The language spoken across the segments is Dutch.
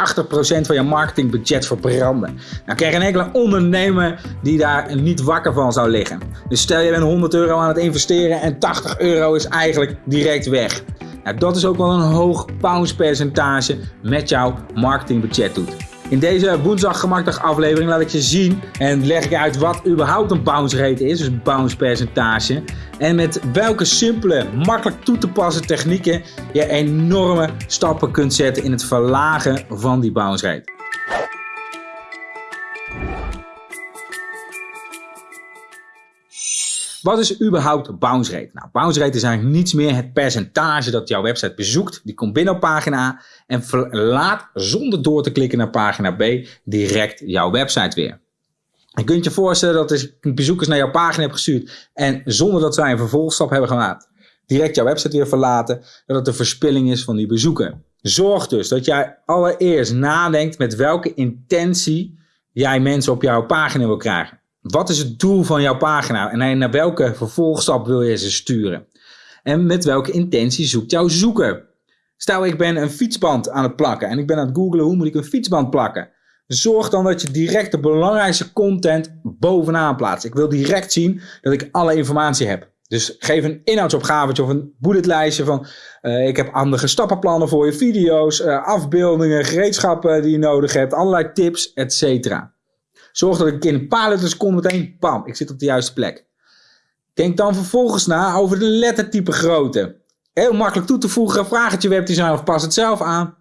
80% van je marketingbudget verbranden. Nou krijg je een enkele ondernemer die daar niet wakker van zou liggen. Dus stel je bent 100 euro aan het investeren en 80 euro is eigenlijk direct weg. Nou, dat is ook wel een hoog bounce percentage met jouw marketingbudget doet. In deze woensdag gemakkelijk aflevering laat ik je zien en leg ik uit wat überhaupt een bounce rate is, dus bounce percentage. En met welke simpele, makkelijk toe te passen technieken je enorme stappen kunt zetten in het verlagen van die bounce rate. Wat is überhaupt bounce rate? Nou, bounce rate is eigenlijk niets meer het percentage dat jouw website bezoekt. Die komt binnen op pagina A en verlaat zonder door te klikken naar pagina B direct jouw website weer. Je kunt je voorstellen dat als bezoekers naar jouw pagina hebt gestuurd en zonder dat zij een vervolgstap hebben gemaakt, direct jouw website weer verlaten, dat het een verspilling is van die bezoeker. Zorg dus dat jij allereerst nadenkt met welke intentie jij mensen op jouw pagina wil krijgen. Wat is het doel van jouw pagina en naar welke vervolgstap wil je ze sturen? En met welke intentie zoekt jouw zoeker? Stel ik ben een fietsband aan het plakken en ik ben aan het googlen hoe moet ik een fietsband plakken. Zorg dan dat je direct de belangrijkste content bovenaan plaatst. Ik wil direct zien dat ik alle informatie heb. Dus geef een inhoudsopgave of een bulletlijstje van uh, ik heb andere stappenplannen voor je video's, uh, afbeeldingen, gereedschappen die je nodig hebt, allerlei tips, etc. Zorg dat ik in een paar letters kom meteen, bam, ik zit op de juiste plek. Denk dan vervolgens na over de lettertype grootte. Heel makkelijk toe te voegen, vraag het je webdesign of pas het zelf aan.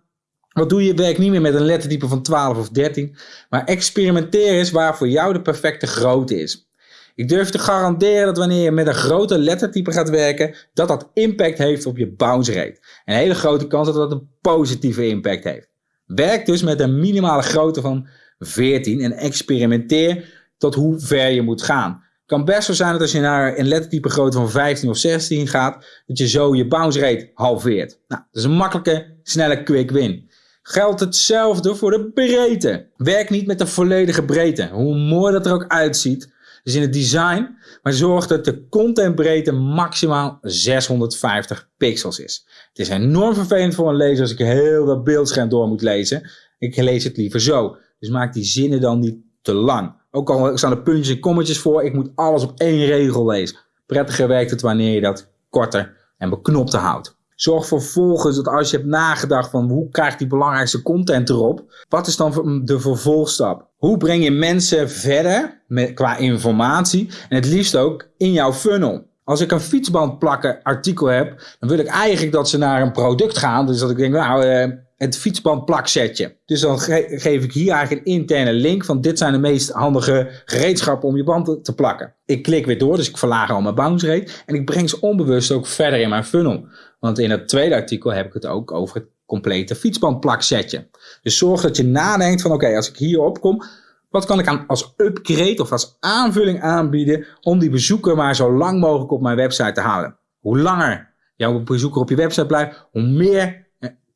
Wat doe je? Werk niet meer met een lettertype van 12 of 13, maar experimenteer eens waar voor jou de perfecte grootte is. Ik durf te garanderen dat wanneer je met een grote lettertype gaat werken, dat dat impact heeft op je bounce rate. Een hele grote kans dat dat een positieve impact heeft. Werk dus met een minimale grootte van 14 en experimenteer tot hoe ver je moet gaan. Het kan best zo zijn dat als je naar een lettertype grootte van 15 of 16 gaat, dat je zo je bounce rate halveert. Nou, dat is een makkelijke, snelle quick win. Geldt hetzelfde voor de breedte. Werk niet met de volledige breedte. Hoe mooi dat er ook uitziet. Dus in het design, maar zorg dat de contentbreedte maximaal 650 pixels is. Het is enorm vervelend voor een lezer als ik heel dat beeldscherm door moet lezen. Ik lees het liever zo. Dus maak die zinnen dan niet te lang. Ook al staan er puntjes en kommetjes voor, ik moet alles op één regel lezen. Prettiger werkt het wanneer je dat korter en beknopter houdt. Zorg vervolgens dat als je hebt nagedacht van hoe krijg die belangrijkste content erop, wat is dan de vervolgstap? Hoe breng je mensen verder met, qua informatie en het liefst ook in jouw funnel? Als ik een fietsband plakken artikel heb, dan wil ik eigenlijk dat ze naar een product gaan. Dus dat ik denk, nou, eh, het fietsband plaksetje. Dus dan geef ik hier eigenlijk een interne link van dit zijn de meest handige gereedschappen om je band te plakken. Ik klik weer door, dus ik verlaag al mijn bounce rate en ik breng ze onbewust ook verder in mijn funnel. Want in het tweede artikel heb ik het ook over het complete fietsbandplaksetje. Dus zorg dat je nadenkt van oké, als ik hierop kom, wat kan ik aan, als upgrade of als aanvulling aanbieden om die bezoeker maar zo lang mogelijk op mijn website te houden? Hoe langer jouw bezoeker op je website blijft, hoe meer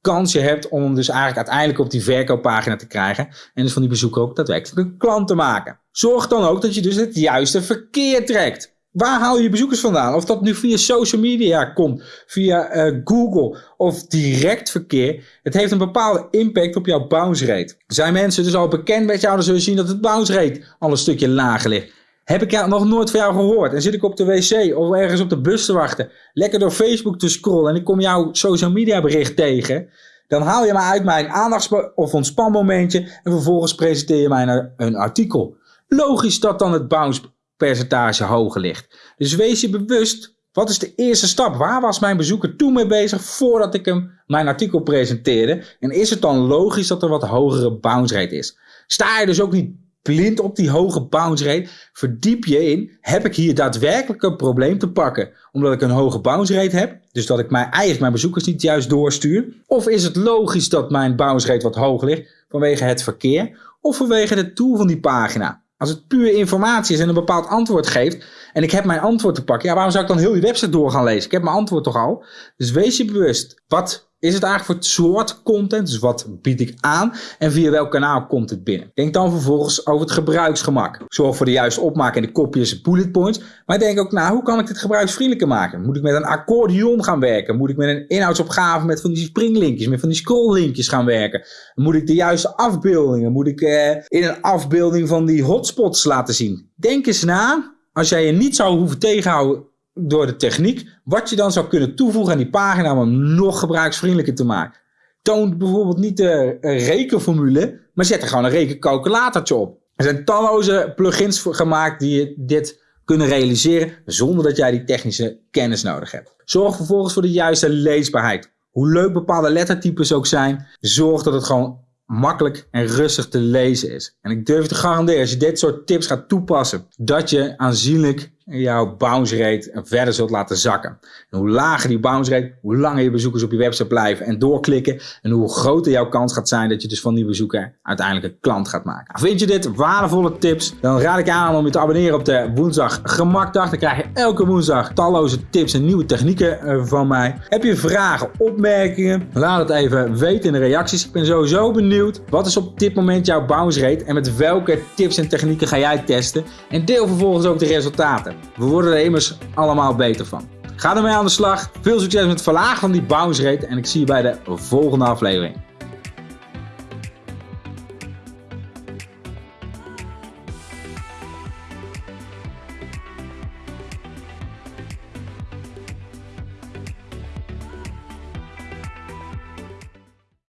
kans je hebt om dus eigenlijk uiteindelijk op die verkooppagina te krijgen. En dus van die bezoeker ook daadwerkelijk een klant te maken. Zorg dan ook dat je dus het juiste verkeer trekt. Waar haal je bezoekers vandaan? Of dat nu via social media komt, via uh, Google of direct verkeer. Het heeft een bepaalde impact op jouw bounce rate. Zijn mensen dus al bekend met jou, dan zul je zien dat het bounce rate al een stukje lager ligt. Heb ik nog nooit van jou gehoord? En zit ik op de wc of ergens op de bus te wachten, lekker door Facebook te scrollen en ik kom jouw social media bericht tegen, dan haal je mij uit mijn aandachts- of ontspanmomentje en vervolgens presenteer je mij een artikel. Logisch dat dan het bounce percentage hoger ligt. Dus wees je bewust, wat is de eerste stap? Waar was mijn bezoeker toen mee bezig voordat ik hem mijn artikel presenteerde? En is het dan logisch dat er wat hogere bounce rate is? Sta je dus ook niet blind op die hoge bounce rate. Verdiep je in, heb ik hier daadwerkelijk een probleem te pakken? Omdat ik een hoge bounce rate heb, dus dat ik mijn, eigenlijk mijn bezoekers niet juist doorstuur? Of is het logisch dat mijn bounce rate wat hoger ligt vanwege het verkeer of vanwege de tool van die pagina? Als het puur informatie is en een bepaald antwoord geeft en ik heb mijn antwoord te pakken, ja, waarom zou ik dan heel die website door gaan lezen? Ik heb mijn antwoord toch al. Dus wees je bewust, wat is het eigenlijk voor soort content? Dus wat bied ik aan? En via welk kanaal komt het binnen? Denk dan vervolgens over het gebruiksgemak. Zorg voor de juiste opmaak en de kopjes en bullet points. Maar denk ook na, hoe kan ik dit gebruiksvriendelijker maken? Moet ik met een accordeon gaan werken? Moet ik met een inhoudsopgave met van die springlinkjes, met van die scrolllinkjes gaan werken? Moet ik de juiste afbeeldingen? Moet ik eh, in een afbeelding van die hotspots laten zien? Denk eens na, als jij je niet zou hoeven tegenhouden door de techniek, wat je dan zou kunnen toevoegen aan die pagina om hem nog gebruiksvriendelijker te maken. Toon bijvoorbeeld niet de rekenformule, maar zet er gewoon een rekencalculatortje op. Er zijn talloze plugins gemaakt die dit kunnen realiseren zonder dat jij die technische kennis nodig hebt. Zorg vervolgens voor de juiste leesbaarheid. Hoe leuk bepaalde lettertypes ook zijn, zorg dat het gewoon makkelijk en rustig te lezen is. En ik durf te garanderen, als je dit soort tips gaat toepassen, dat je aanzienlijk jouw bounce rate verder zult laten zakken. En hoe lager die bounce rate, hoe langer je bezoekers op je website blijven en doorklikken. En hoe groter jouw kans gaat zijn dat je dus van die bezoeker uiteindelijk een klant gaat maken. Vind je dit waardevolle tips? Dan raad ik aan om je te abonneren op de woensdag gemakdag. Dan krijg je elke woensdag talloze tips en nieuwe technieken eh, van mij. Heb je vragen, opmerkingen? Laat het even weten in de reacties. Ik ben sowieso benieuwd. Wat is op dit moment jouw bounce rate? En met welke tips en technieken ga jij testen? En deel vervolgens ook de resultaten. We worden er immers allemaal beter van. Ga ermee aan de slag. Veel succes met het verlagen van die bounce rate en ik zie je bij de volgende aflevering.